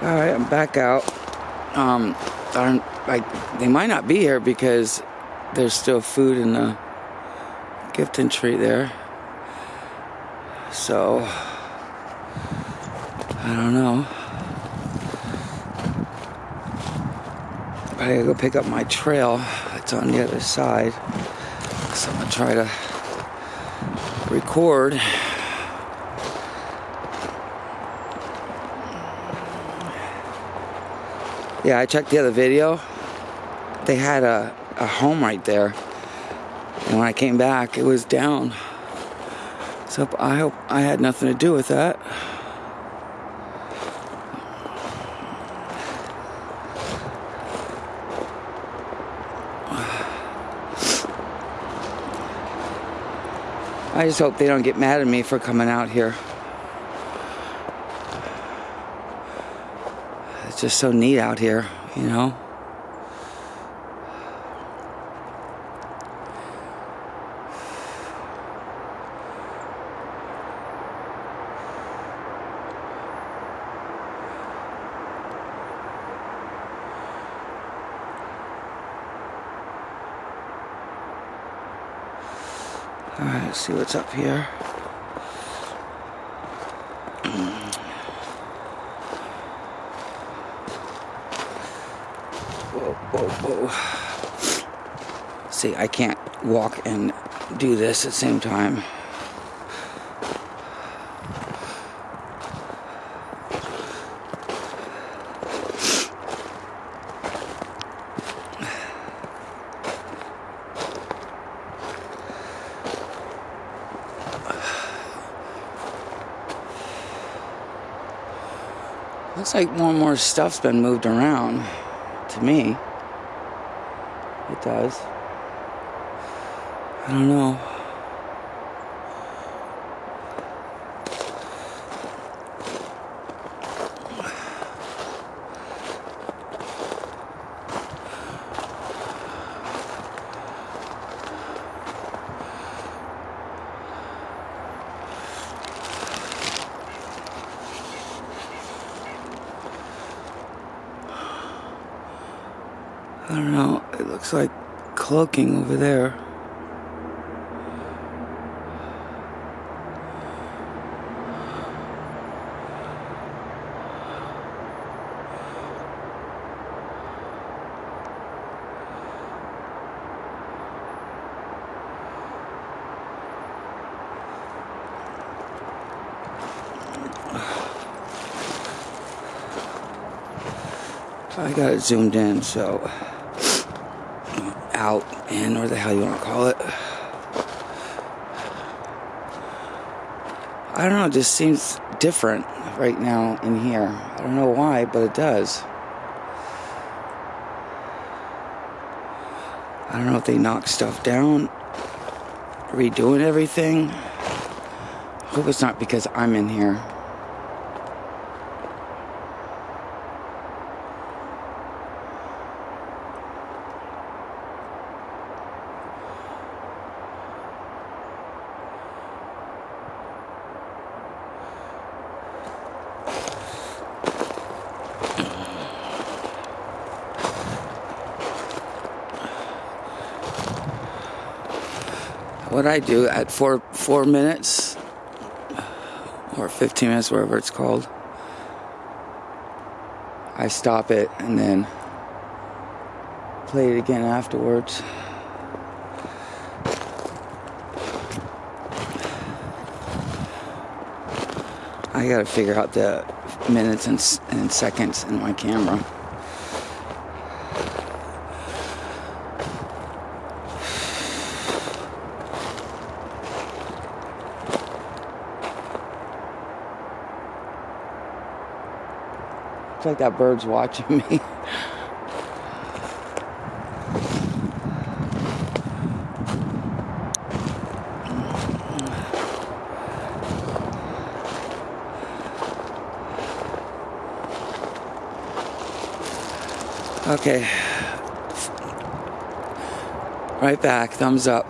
All right, I'm back out. Um, I they might not be here because there's still food in the gift entry there. So, I don't know. I gotta go pick up my trail. It's on the other side. So I'm gonna try to record. Yeah, I checked the other video. They had a, a home right there. And when I came back, it was down. So I hope I had nothing to do with that. I just hope they don't get mad at me for coming out here. It's just so neat out here, you know? Alright, let's see what's up here. Whoa, whoa, whoa. See, I can't walk and do this at the same time. Looks like more and more stuff's been moved around to me. It does. I don't know. Don't know. It looks like cloaking over there. I got it zoomed in, so out in, or the hell you want to call it. I don't know, it just seems different right now in here. I don't know why, but it does. I don't know if they knocked stuff down, redoing everything. I hope it's not because I'm in here. What I do at four four minutes or 15 minutes, whatever it's called. I stop it and then play it again afterwards. I gotta figure out the minutes and, and seconds in my camera. Looks like that bird's watching me. Okay. Right back, thumbs up.